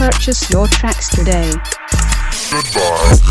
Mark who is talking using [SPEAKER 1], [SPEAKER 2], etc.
[SPEAKER 1] Purchase your tracks today.
[SPEAKER 2] Goodbye.